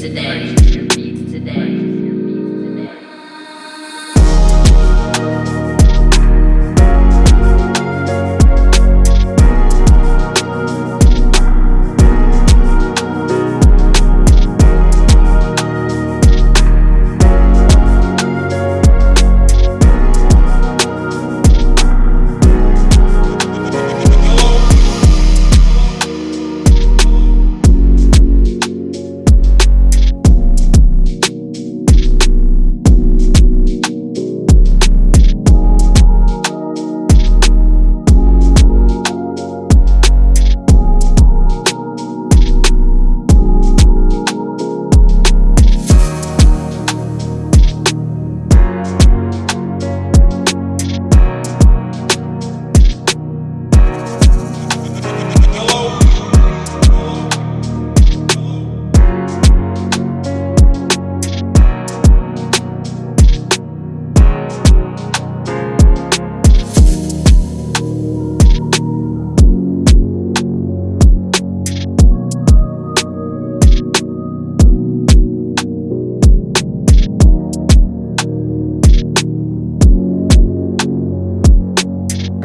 today. Today.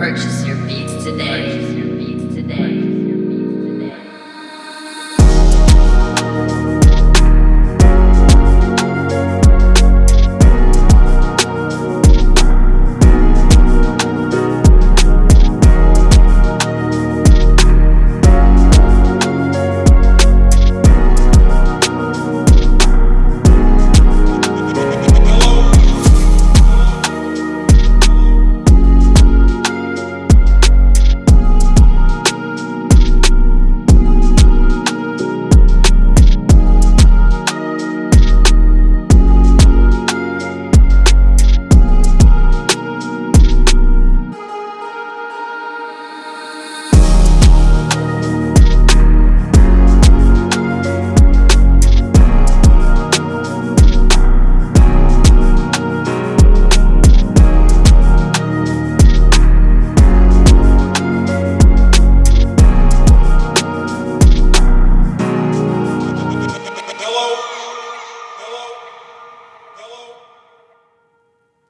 Purchase your.